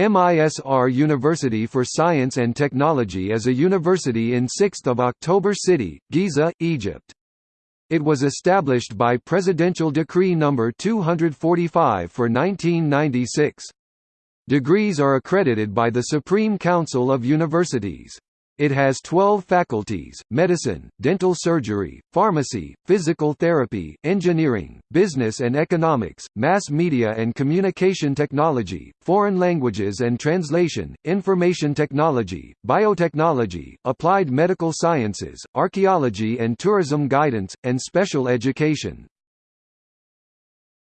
MISR University for Science and Technology is a university in 6th of October City, Giza, Egypt. It was established by Presidential Decree No. 245 for 1996. Degrees are accredited by the Supreme Council of Universities. It has 12 faculties, medicine, dental surgery, pharmacy, physical therapy, engineering, business and economics, mass media and communication technology, foreign languages and translation, information technology, biotechnology, applied medical sciences, archaeology and tourism guidance, and special education.